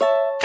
you